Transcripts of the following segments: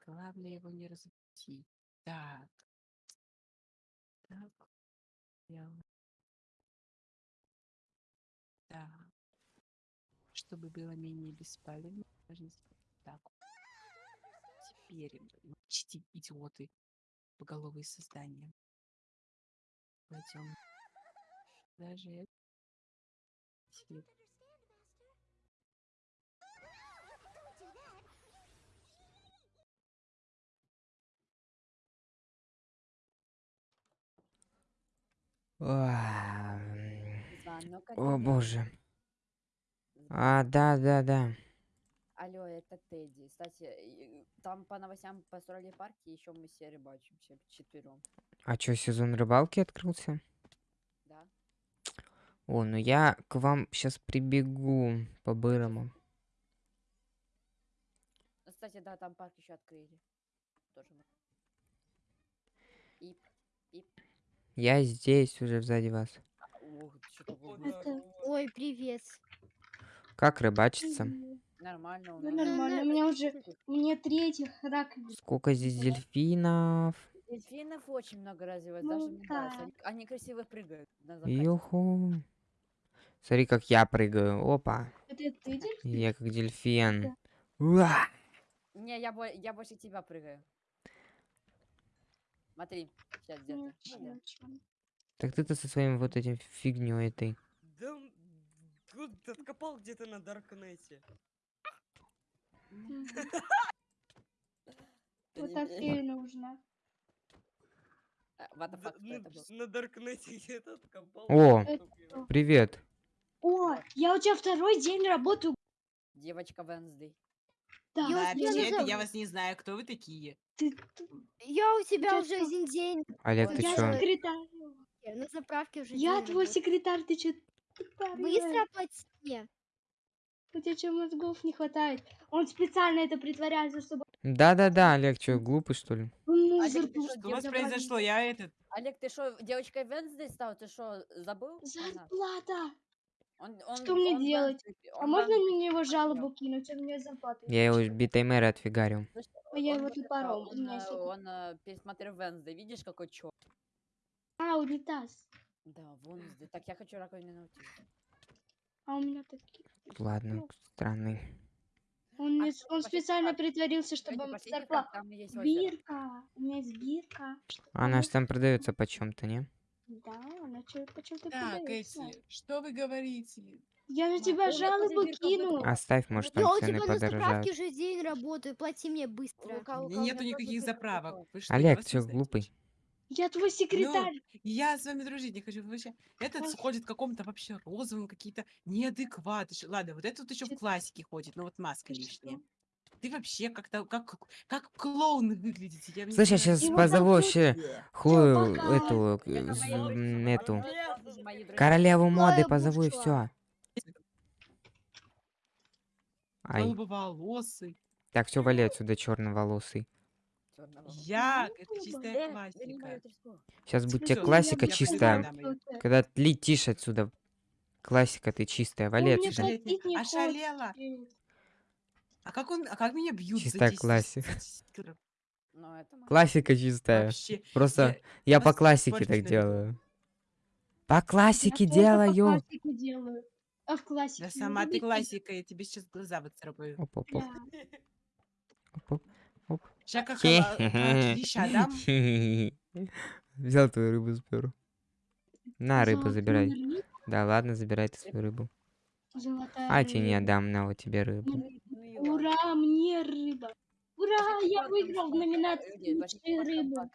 главное его не разбудить. Так. Так. Так. Чтобы было менее беспалевно, должны сделать так. Теперь чти идиоты поголовые создания. Пойдем. Даже это. Свет. А, м, Звонок от О боже. А, да, да, да. Алло, это Тедди. Кстати, там по новостям построили парк, и еще мы все рыбачимся четвером. А чё, сезон рыбалки открылся? Да? О, ну я к вам сейчас прибегу по-бырому. Ну, Кстати, да, там парк еще открыли. Тоже. мы. И, и, Я здесь уже сзади вас. Это Ой, привет. Как рыбачиться? нормально у ну, нормально. У меня уже мне третьих раковин. Сколько здесь дельфинов? Дельфинов очень много развивается, Ну даже да. Они, они красиво прыгают. Юху. Смотри, как я прыгаю. Опа. Это ты дельфин? Я как дельфин. Уа! Не, я, бо- я больше тебя прыгаю. Смотри, сейчас где-то. Так ты-то со своим вот этим фигней этой. Да ты откопал где-то на Даркнете. Вот. А, ну, был? с- на Даркнете где-то откопал. О, привет. О, я у тебя второй день работаю. Девочка Венсдей. Да, я вас не знаю, кто вы такие. Ты, ты- Я у тебя Я уже что? один день. Олег, ты я чё? секретарь. На заправке уже Я день твой секретарь, ты чё? Быстро оплати. У тебя чё, мозгов не хватает? Он специально это притворяется, чтобы... Да-да-да, Олег, чё, глупый что ли? Ну, Олег, ты что, Что у вас девочка произошло? Я этот... Олег, ты что, девочкой Венсдей стал? Ты что, забыл? Зарплата! Он, он, Что мне он делать? Венсдей- А он можно Венсдей мне его жалобу кинуть? Он мне зарплату не Я его битой мэра отфигарил. Слышь, А я он его топором, у Он, меня э, он пересмотрел Венсдей. Видишь, какой чё? А, унитаз. Да, Венсдей. Так, я хочу раковину найти. А у меня такие... Ладно, Ну. странный. Он, А что, он пошли специально спать. притворился, чтобы зарплата... Бирка. У меня есть бирка. Она ж там продается почем-то, не? Да, она чё, почему-то Так, продается. эти, что вы говорите? Я Ну, тебя ну, жалобу кину. Оставь, может, Я там у цены тебя на заправке подорожают. уже день работаю. Плати мне быстро. Лука- У у нету никаких заправок. Вы что, я Олег, ты знаете? глупый? Я твой секретарь. Я с вами дружить не хочу. Вообще- Этот Ой. ходит в каком-то вообще розовом, какие-то неадекваты. Ладно, вот этот еще в Чё- классике ходит, но вот маска Ты лишняя. Ты вообще как-то как, как клоун выглядите. Я Слышь, я сейчас позову вообще пока. эту, эту, королеву моды позову и все. Ай, так, все, вали отсюда, черноволосый. Я, это чистая Э, классика. Сейчас будет тебе классика чистая. Когда летишь отсюда. Классика ты чистая, вали мне отсюда. Ошалела. А как он, а как меня бьют Чистая за 10 классика. за 10 килограмм? Ну, это. Классика чистая. Вообще. Просто я по вас классике так делаю. По классике Я тоже по делаю. классике делаю. А в классике Да сама ты классика, я тебе сейчас глаза выцарапаю. Оп, оп, оп, оп, оп. Сейчас как леща дам. Взял твою рыбу, спер. На, рыбу забирай. Да ладно, забирай ты свою рыбу. Золотая А тебе не отдам, на вот тебе рыбу. Ладно. Ура, мне рыба. Ура, я выиграл в номинации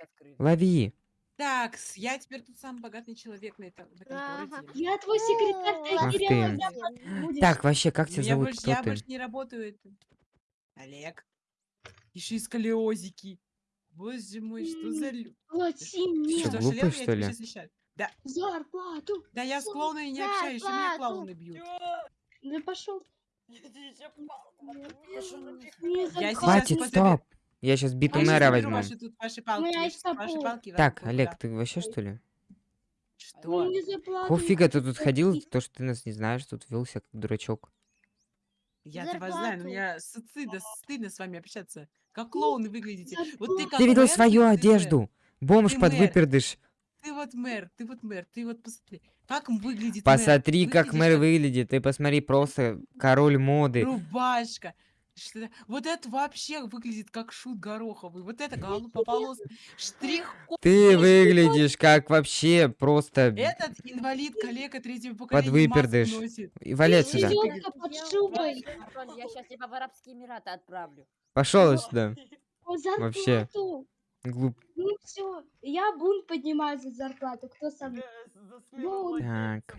открыли. Лови. Так, я теперь тут самый богатый человек на этом, в этом Ага. городе. Я твой секретарь, ты Ах Кирилла ты. Так, вообще, как тебя зовут? больше, Кто я ты? больше не работаю. это. Олег. Еще и сколиозики. Боже мой, что за... Плати мне что, глупый, что ли? Да, зарплату. да я с клоунами не общаюсь, меня клоуны бьют. Да пошел. Я Хватит, стоп. Я сейчас биту мэра возьму. ваши тут ваши палки, щас ваши палки Так, Олег, ты вообще что ли? Что? Какого фига ты тут ходил? То, что ты нас не знаешь, тут велся как дурачок. Я вас знаю, но мне стыдно, стыдно с вами общаться. Как клоуны выглядите. Вот ты как Ты видел мэр, свою ты одежду? Бомж Ты под выпердыш. Ты вот мэр, ты вот мэр, ты вот посмотри. Как выглядит Посмотри, мэр. как мэр выглядит. Ты посмотри, просто король моды. Рубашка. Что- Вот это вообще выглядит как шут гороховый. Вот это голубополосый штрих. Ты выглядишь как вообще просто Этот инвалид, калека третьего поколения маску выпердыш. носит. И валять Ты сюда. под шубой. Я сейчас тебя в Арабские Эмираты отправлю. Пошел сюда. Вообще. Глуп. Ну все, я бунт поднимаю за зарплату. Кто со мной? Так.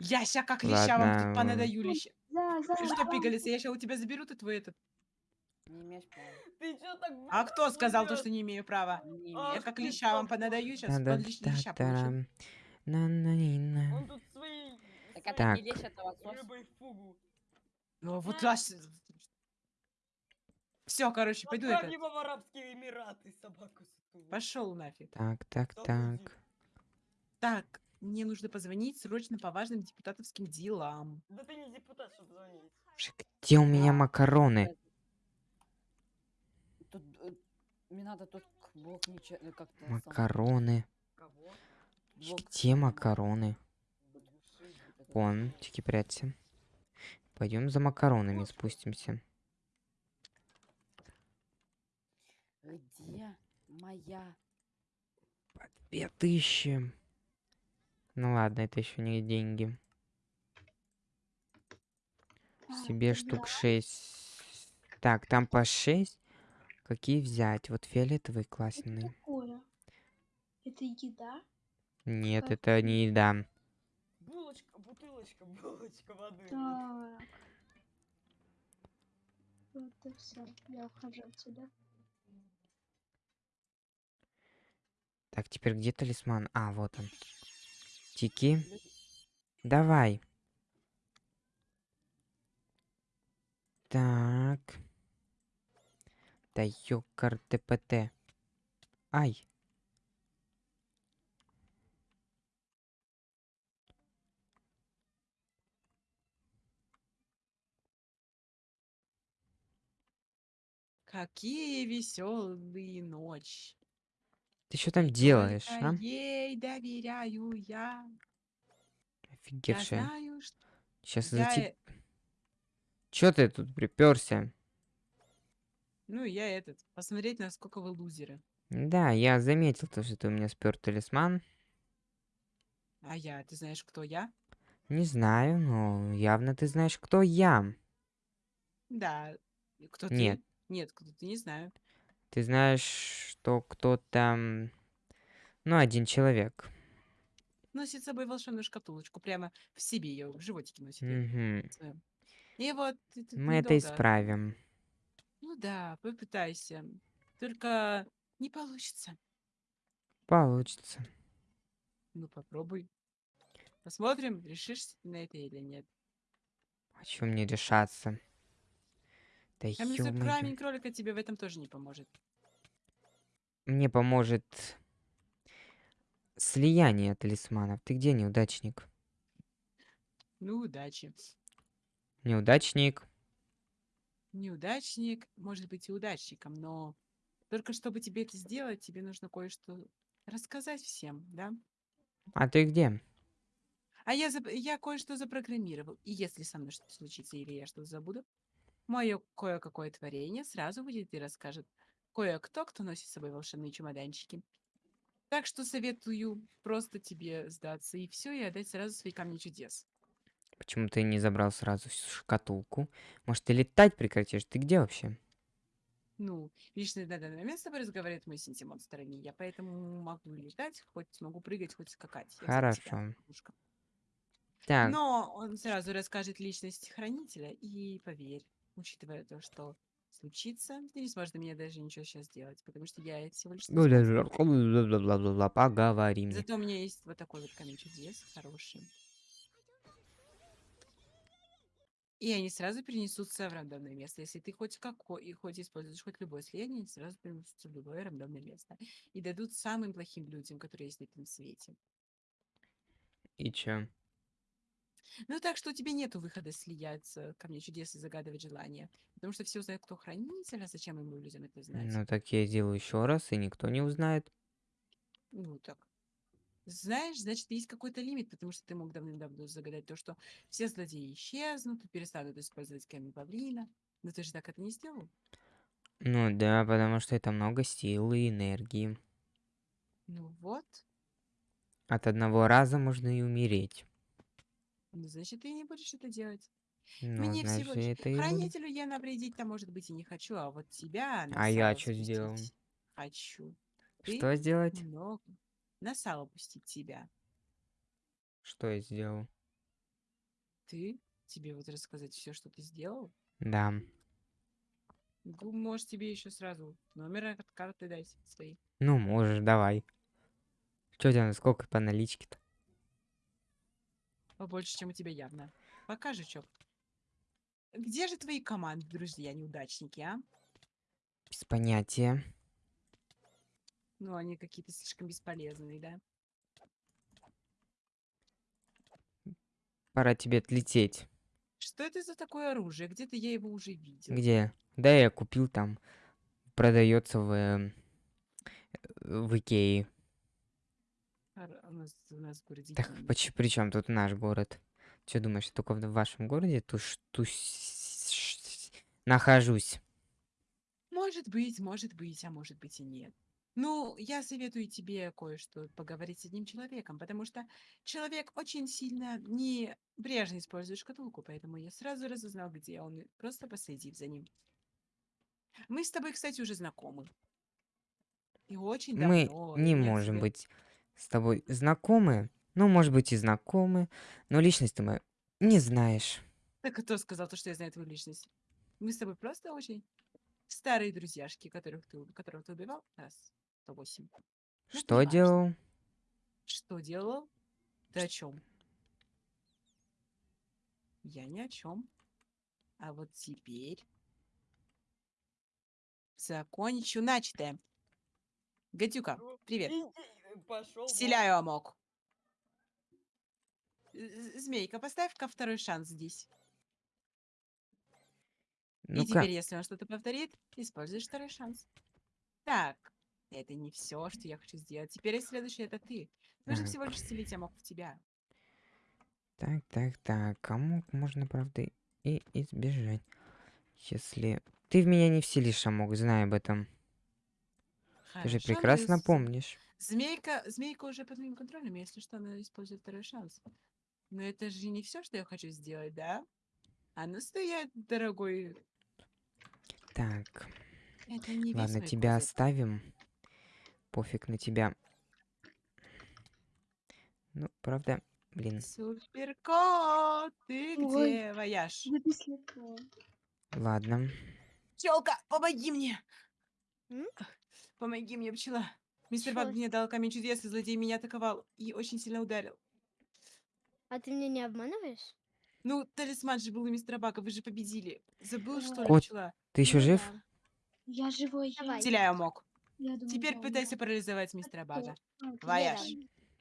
Я ща как леща вам Ладно. тут понадаю леща. за. Ты что, пигалица, я ща у тебя заберу ты твой этот. Не имеешь права. Ты чё так А кто сказал то, что не имею права? Не А, Я как леща вам понадаю, сейчас та леща получу. тарам на на ни на Он тут свои... Так это Так. не лещ, это лосось. Ну вот Все, короче, пойду это. его в Арабские Эмираты, собаку сутулую. Пошел нафиг. Так, так, так. будет? Так, мне нужно позвонить срочно по важным депутатовским делам. Да ты не депутат, чтобы звонить. Где у меня макароны? Тут, э, мне надо тут блок ничего, э, как-то... Макароны. Кого? Где макароны? Вон, тики прячься. Пойдем за макаронами спустимся. Где моя? Две тысячи. Ну ладно, это еще не деньги. А, Себе штук шесть. Так, там по шесть. Какие взять? Вот фиолетовый классный. такое? Это еда? Нет, Как это не еда. Булочка, бутылочка, булочка воды. Так. Вот и все. Я ухожу отсюда. Так, теперь где талисман? А, вот он. Тики. Давай. Так. Да ёкар ТПТ. Ай. Какие веселые ночи. Ты что там делаешь, а? ей доверяю я. Я Офигевшая. знаю, что Сейчас я... за э- Чё ты тут приперся? Ну, я этот, посмотреть, насколько вы лузеры. Да, я заметил то, что ты у меня спер талисман. А я, ты знаешь, кто я? Не знаю, но явно ты знаешь, кто я. Да. Кто Нет. ты? Нет, кто ты, не знаю. Ты знаешь, что кто-то... Ну, один человек. Носит с собой волшебную шкатулочку, прямо в себе ее, в животике носит. её Мгм. своём. И вот... ты тут Мы это недолго- исправим. Ну да, попытайся. Только не получится. Получится. Ну, попробуй. Посмотрим, решишься ты на это или нет. А чё мне решаться? Да А. Камень кролика тебе в этом тоже не поможет. Мне поможет слияние талисманов. Ты где, неудачник? Ну, удачи. Неудачник. Неудачник может быть и удачником, но только чтобы тебе это сделать, тебе нужно кое-что рассказать всем, да? А ты где? А я, я кое-что запрограммировал, и если со мной что-то случится или я что-то забуду, мое кое-какое творение сразу выйдет и расскажет кое-кто, кто носит с собой волшебные чемоданчики. Так что советую просто тебе сдаться и все, и отдать сразу свои камни чудес. Почему ты не забрал сразу всю шкатулку? Может, ты летать прекратишь? Ты где вообще? Ну, лично на данный момент с тобой разговаривает мой синтимонстр, а не я, поэтому могу летать, хоть могу прыгать, хоть скакать. Я Хорошо. Так, Но он сразу расскажет личность хранителя, и поверь, учитывая то, что случится, ты не сможешь до меня даже ничего сейчас сделать, потому что я всего лишь... бла-бла-бла-бла-бла-бла, поговорим. Зато у меня есть вот такой вот камень чудес, хороший. И они сразу перенесутся в рандомное место. Если ты хоть какой, и хоть используешь хоть любое слияние, они сразу перенесутся в любое рандомное место. И дадут самым плохим людям, которые есть на этом свете. И чё? Ну, так что у тебя нету выхода слияться ко мне чудес и загадывать желания. Потому что все узнают, кто хранитель, а зачем ему людям это знать? Ну так я сделаю еще раз, и никто не узнает. Ну, так. Знаешь, значит, есть какой-то лимит, потому что ты мог давным-давно загадать то, что все злодеи исчезнут, и перестанут использовать камень павлина. Но ты же так это не сделал. Ну да, потому что это много силы и энергии. Ну вот. От одного раза можно и умереть. Ну, значит, ты не будешь это делать. Ну, Мне всего значит, лишь... это и. Хранителю я навредить-то, может быть, и не хочу, а вот тебя на А я сало чё сделал? спустить Хочу. Ты Что сделать? много. На сало пустить тебя. Что я сделал? Ты? Тебе вот рассказать все, что ты сделал? Да. Может, тебе еще сразу номер от карты дать свои. Ну, можешь, давай. Что у тебя, сколько по наличке-то? Побольше, чем у тебя явно. Покажи, чё. Где же твои команды, друзья, неудачники, а? Без понятия. Ну, они какие-то слишком бесполезные, да? Пора тебе отлететь. Что это за такое оружие? Где-то я его уже видел. Где? Да, я купил там. Продается в, эм, в Икее. Ар- У нас, у нас в городе Так, деньги. поч- при чем тут наш город? Че думаешь, я только в вашем городе туш, тусь, нахожусь? Может быть, может быть, а может быть и нет. Ну, я советую тебе кое-что поговорить с одним человеком, потому что человек очень сильно небрежно использует шкатулку, поэтому я сразу разузнал, где он, просто последив за ним. Мы с тобой, кстати, уже знакомы. И очень Мы давно. не и я можем тебе- быть с тобой знакомы. Ну, может быть, и знакомы, но личность ты мою не знаешь. Так кто сказал то, что я знаю твою личность? Мы с тобой просто очень старые друзьяшки, которых ты, которых ты убивал раз 108. Ну, Что неважно. делал? Что делал? Ты о чем? Я ни о чем. А вот теперь закончу начатое. Гадюка, Ну, привет. Пошел. Вселяю амок. Змейка, поставь-ка второй шанс здесь. И Ну-ка, теперь, если он что-то повторит, используешь второй шанс. Так, это не все, что я хочу сделать. Теперь следующий это ты. Нужно всего лишь вселить амок в тебя. так, так, так. Кому можно, правда, и избежать? Если... Ты в меня не вселишь, Амок, знай об этом. Ты же Хорошо, ну, прекрасно с- помнишь. Змейка, змейка уже под моим контролем, если что, она использует второй шанс. Но это же не все, что я хочу сделать, да? А ну стоять, дорогой. Так, Это не весь ладно, тебя козырь. оставим. Пофиг на тебя. Ну, правда, блин. Суперкот, ты Ой. где, вояж? Ладно. Пчелка, помоги мне! М? Помоги мне, пчела. Мистер Баг мне дал камень чудес, и злодей меня атаковал и очень сильно ударил. А ты меня не обманываешь? Ну, талисман же был у мистера Бага, вы же победили. Забыл, что ли, Кот, пчела? Ты еще Ну жив? Я живой. я- Давай. Вселяю мог. Я думаю, Теперь да, пытайся да. парализовать мистера Бага. А, Вояж.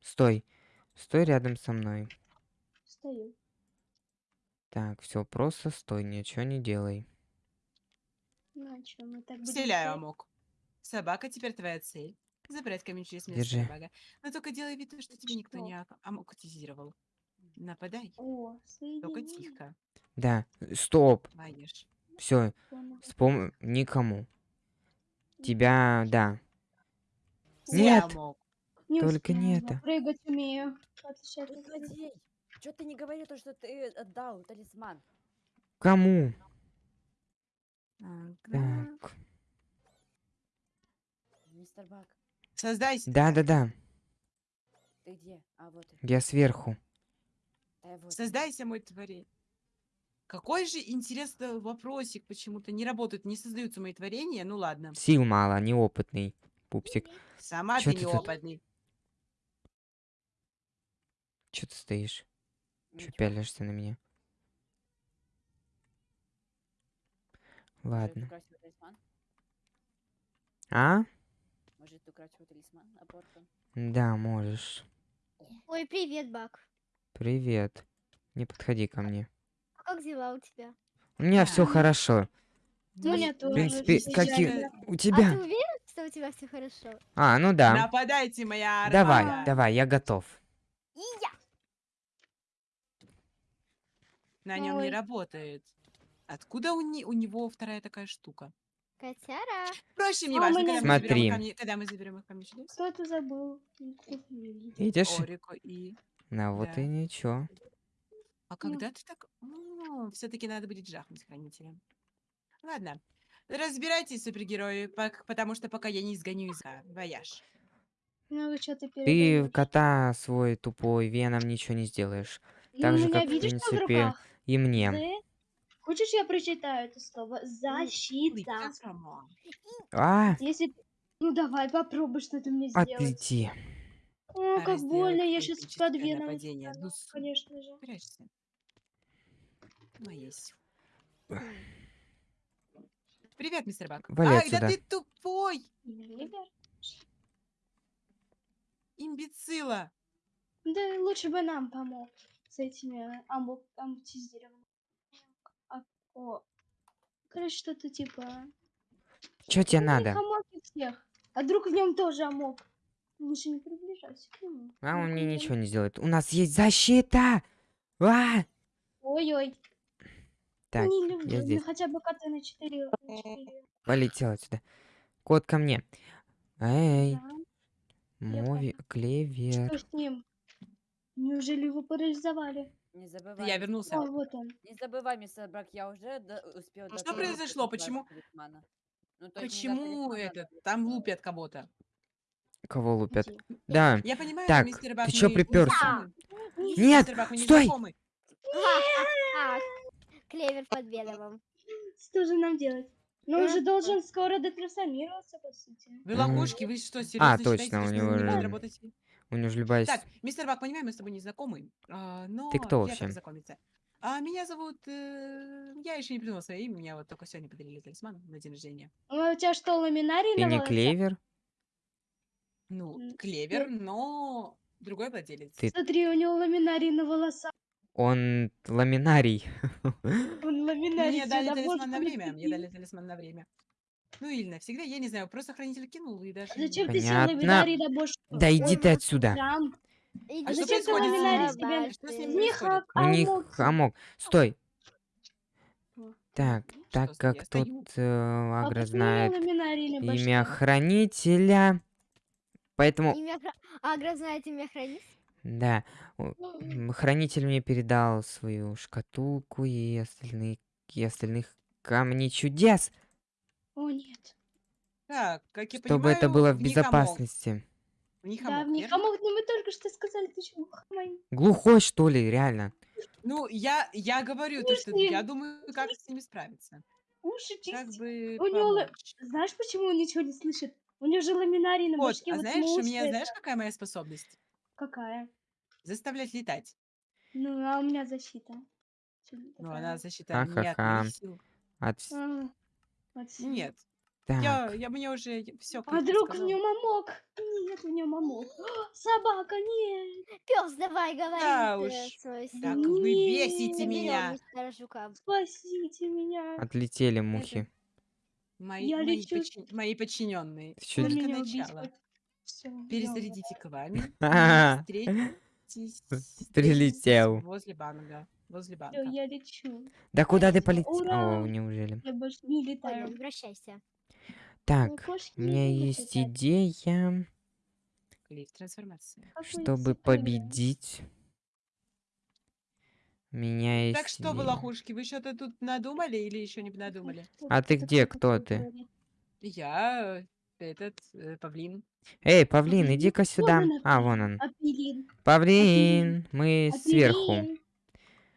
Стой. Стой рядом со мной. Стою. Так, все, просто стой, ничего не делай. Ну, а чё, мы так Вселяю амок. Собака теперь твоя цель. Забрать камень через Держи. мистера Бага. Но только делай вид, что тебе никто Что? не ак- амокутизировал. Нападай. О, Только соедини. тихо. Да, стоп. Вояж. Все, вспом... Никому. Тебя, да. Нет. Не Только не успела, это. Прыгать умею. Отличать Ты от всех. злодей! Чё ты не говорил то, что ты отдал талисман? Кому? Ага. Так. Мистер Бак, Создайся. Да-да-да, ты где? А вот я сверху. Да, вот. Создайся, мой творение. Какой же интересный вопросик почему-то не работает, не создаются мои творения. Ну ладно. Сил мало, неопытный. Пупсик. Сама Чё ты ты тут? неопытный. Че ты стоишь? Че Ничего. пялишься на меня? Ладно. А? Может, украсть его талисман апортом? Да, можешь. Ой, привет, Бак. Привет. Не подходи ко мне. А как дела у тебя? У меня все Да. хорошо. У меня В тоже. принципе, всё какие... идеально. У А тебя? ты уверен, что у тебя все хорошо? А, ну да. Нападайте, моя Давай, армада. давай, я готов. И я. На нем не работает. Откуда у, не- у него вторая такая штука? Котяра. Впрочем, не А важно, меня- когда, мы заберем Смотри. их камни- когда мы заберем их камни чудес. Кто это забыл? Видишь? Орико и... Ну вот Да. и ничего. А когда ты так... Все-таки надо будет жахнуть хранителя. Ладно. Разбирайтесь, супергерои, пок- потому что пока я не изгоню из... Вояж. Ну вы что-то Ты передаёшь. кота свой тупой веном ничего не сделаешь. Ну, так у же, меня, как, в видишь, что в принципе, руках? И мне. З. Хочешь, я прочитаю это слово? Защита. А, Если... Ну давай, попробуй, что ты мне сделать. отлети. О, как больно, я сейчас критическое под веном. нападение. Ну, Конечно же. Прячься. Моя сила. Привет, мистер Бак. Вали Ай, да отсюда. ты тупой! Имбецила! Да лучше бы нам помог с этими амбу... амбутизированными. О. Короче, что-то типа... Чё тебе Ну, надо? всех. А вдруг в нем тоже амок? Лучше не приближайся к нему. А он Вдруг мне ничего не сделает. У нас есть защита! А! Ой-ой. Так, не люблю. я Ну, здесь. хотя бы коты на 4. Полетел отсюда. Кот ко мне. Эй, я мови, клевер. Что с ним? Неужели его парализовали? Не забывай. Я вернулся. О, Брак, вот он. Не забывай, мистер Брак, я уже до- успел Ну что произошло? Почему-. Ну, Почему это? Там лупят кого-то. Кого лупят? Да. Я понимаю, Так, мистер Бак, ты чё знакомы. Нет, Бак, стой! А, клевер под веновым. Что же нам делать? Ну, он же должен скоро детрансформироваться, по сути. Вы М. лохушки, вы что, серьезно точно, считаете, у что него вы не же-? У него же любая... Так, мистер Бак, понимаю, мы с тобой не знакомы, а, но Ты кто я вообще? А меня зовут... э, я еще не придумала свое имя, меня вот только сегодня подарили талисман на день рождения. А у тебя что, ламинарий Ты не клевер? Ну, клевер, но другой владелец. Ты- Смотри, у него ламинарий на волосах. Он ламинарий. Он ламинарий Мне дали талисман на время, мне дали талисман на время. Ну или навсегда, я не знаю, просто хранитель кинул и даже... А Зачем не- ты сел Понятно. бошку? Да иди ты отсюда. Там. А что происходит? С хак, У а них амок. хамок. Стой. Так, Ну, так как тут э, А Агра знает имя хранителя, поэтому, Агра знает имя хранителя? да, хранитель мне передал свою шкатулку и остальные и остальных камней чудес, О, нет. Так, как я чтобы это понимаю, было в безопасности. В Да, в них верно? амок, ну мы только что сказали, ты чего? хамай? Глухой что ли, реально? Ну, я, я говорю, то, что я думаю, как с ними справиться. Уши Как бы У него. Знаешь, почему он ничего не слышит? У него же ламинарий на Вот, башке. а вот знаешь, у меня, уши знаешь, это- какая моя способность? Какая? Заставлять летать. Ну, а у меня защита. Ну, она защита не от Ха-ха-ха. моих сил. От А. Нет, Так, я, я мне уже все А вдруг в нем амок? Нет, в нем амок. А, Собака, нет. Пес, давай, говори. Да уж. свой Так вы Не, бесите Заберем меня. Спасите меня. отлетели мухи. Мои, Я мои, лечу. подчин- мои подчиненные. Ты Только начало. Всё, Перезарядите к вами. Встретитесь Прилетел. возле банка. Возле Всё, банка. я лечу. Да куда ты Всё, полетел? ура! О, неужели? Я больше не Ой, летаю. возвращайся. Так, у меня есть летать. идея, Клифф трансформация. Какой чтобы победить. У меня есть Так что вы, идея. лохушки, вы что-то тут надумали или еще не надумали? А ты где? кто ты? Я э, этот э, павлин. Эй, павлин, Павлин? иди-ка Вон сюда. он, А, вон он. Апеллин. Павлин, мы сверху.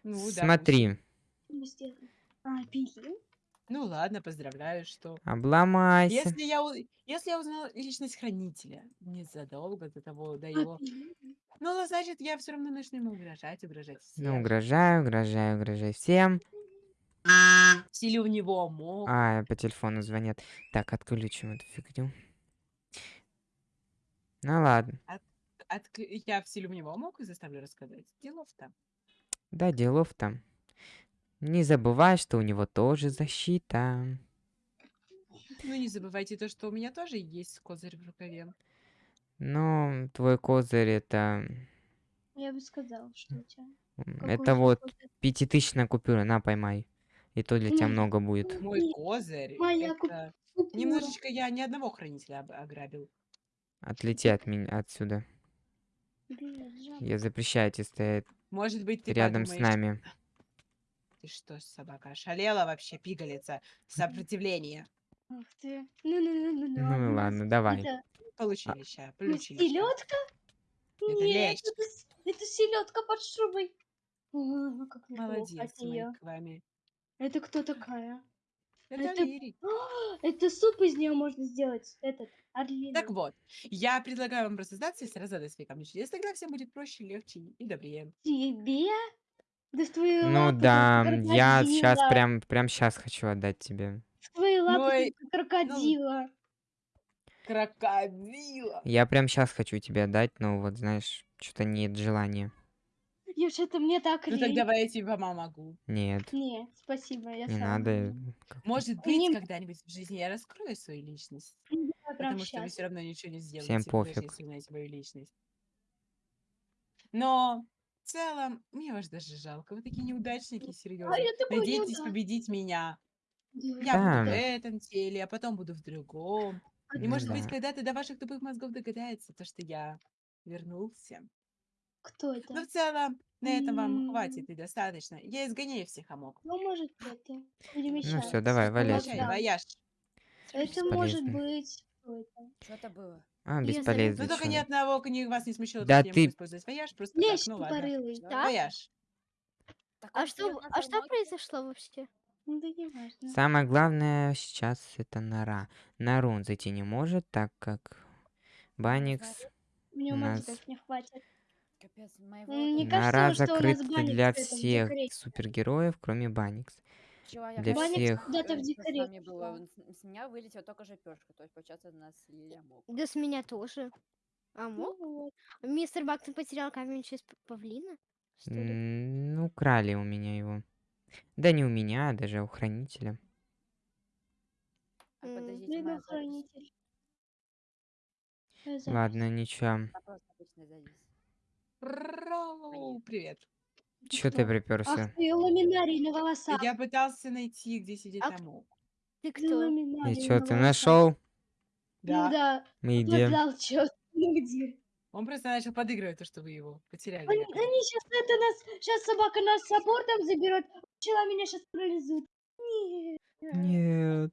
Ну, да. Смотри? А? Ну ладно, поздравляю, что... обломайся. Если я, у- если я узнала личность хранителя незадолго до того, до его... Апеллин. Ну, значит, я все равно начну ему угрожать, угрожать всем. Ну, угрожаю, угрожаю, угрожаю всем. Силе в него мог. А, по телефону звонят. Так, отключим эту фигню. Ну ладно. Отк- Я вселю в него мог и заставлю рассказать. Делов-то. Да, делов там. Не забывай, что у него тоже защита. Ну, не забывайте то, что у меня тоже есть козырь в рукаве. Но твой козырь это... Я бы сказала, что у тебя. какой Это вот козырь. пятитысячная купюра, на, поймай. И то для тебя много будет. Мой Нет, козырь моя это... купюра. Немножечко я ни одного хранителя ограбил. Отлети от меня отсюда. Я запрещаю тебе стоять Может быть, ты рядом с подумаешь, нами. Ты что, собака, ошалела вообще, пигалица? Сопротивление. Ах ты. Ну-ну-ну-ну. Ну и ладно, давай. Это Получили ща, ну, получили ща. селедка? Это Нет, лещ. это, с- это селедка под шубой. О, как Молодец, мы к вами. Это кто такая? Это. А, Это суп из нее можно сделать. Этот, орлиный. Так вот, я предлагаю вам просто сдаться и сразу отдать свои камни чудес. Тогда всем будет проще, легче и добрее. Тебе? Да с твоей Ну лапы, да, я сейчас крокодила. прям, прям сейчас хочу отдать тебе. С твоей лапы, Ой, как крокодила. Крокодила. Я прям сейчас хочу тебе отдать, но вот знаешь, что-то нет желания. Я что-то мне так Ну так лень. давай я тебе помогу. Нет, Не, спасибо, я не сама надо. Может Мне- быть, когда-нибудь в жизни я раскрою свою личность. Прям Потому что вы все равно ничего не сделаете, Всем даже пофиг. если знаете мою личность. Но в целом, мне вас даже жалко. Вы такие неудачники, А серьезно. я такой Надеетесь неудачник. победить меня. Да. Я буду в Да. этом теле, а потом буду в другом. И может быть, Да. когда-то до ваших тупых мозгов догадается, то, что я вернулся. Кто Но это? в целом, на этом вам М. хватит и достаточно. Я изгоняю всех амок. Ну, может, это. Ну Перемещается. все, давай, валяй. Прощай, да. вояж. Это может Бесполезно. быть... Кто это? Что это было? А, Я бесполезно. Ну только ни чё. одного ни вас не смущало, Да ты- использовать вояж, просто Лещ так, ну ладно. тупорылый. Да? Вояж. Так А он что, на а что произошло вообще? Ну, да не важно. Самое главное сейчас это нора. На рун зайти не может, так как Баникс Мне у нас- мотиков не хватит. Капец, моего... М, Не этого кажется, нора что у нас Баникс для всех супергероев, кроме Баникс. человека для который всех. куда-то в он с- меня вылетела только жопёшка, то есть, получается, нас слили амок. Да с меня тоже. А мог? Ну. Мистер Бактон потерял камень через павлина? Ну, украли у меня его. Да не у меня, а даже у хранителя. А подождите, моя хранитель. Ладно, ничего. А просто обычная запись. Роу, привет. Чё ты Ах приперся? ты, ламинарий на волосах. Я пытался найти, где сидит А амок. Ты Ты кто? ламинарий И на ты нашел? Ну Да. да, Мы идем. Ну где? Он просто начал подыгрывать то, что вы его потеряли. Они, они сейчас это нас, сейчас собака нас с абортом заберет, пчела меня сейчас парализует. Нет. Нет.